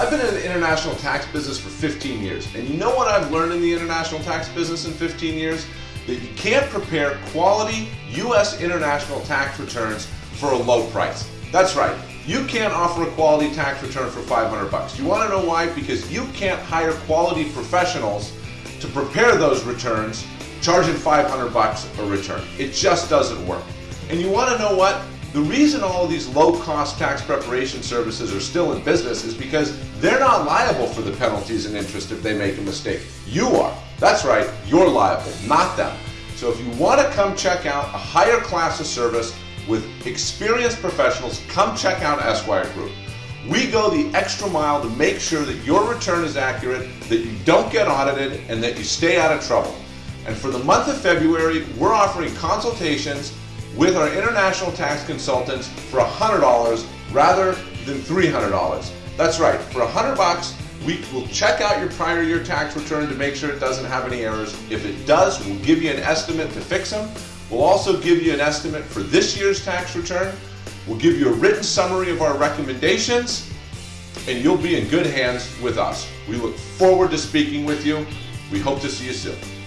I've been in the international tax business for 15 years, and you know what I've learned in the international tax business in 15 years? That you can't prepare quality U.S. international tax returns for a low price. That's right, you can't offer a quality tax return for 500 bucks. You want to know why? Because you can't hire quality professionals to prepare those returns charging 500 bucks a return. It just doesn't work. And you want to know what? The reason all of these low-cost tax preparation services are still in business is because they're not liable for the penalties and interest if they make a mistake. You are. That's right, you're liable, not them. So if you want to come check out a higher class of service with experienced professionals, come check out Esquire Group. We go the extra mile to make sure that your return is accurate, that you don't get audited, and that you stay out of trouble. And for the month of February, we're offering consultations with our international tax consultants for $100 rather than $300. That's right, for 100 bucks, we will check out your prior year tax return to make sure it doesn't have any errors. If it does, we'll give you an estimate to fix them. We'll also give you an estimate for this year's tax return. We'll give you a written summary of our recommendations, and you'll be in good hands with us. We look forward to speaking with you. We hope to see you soon.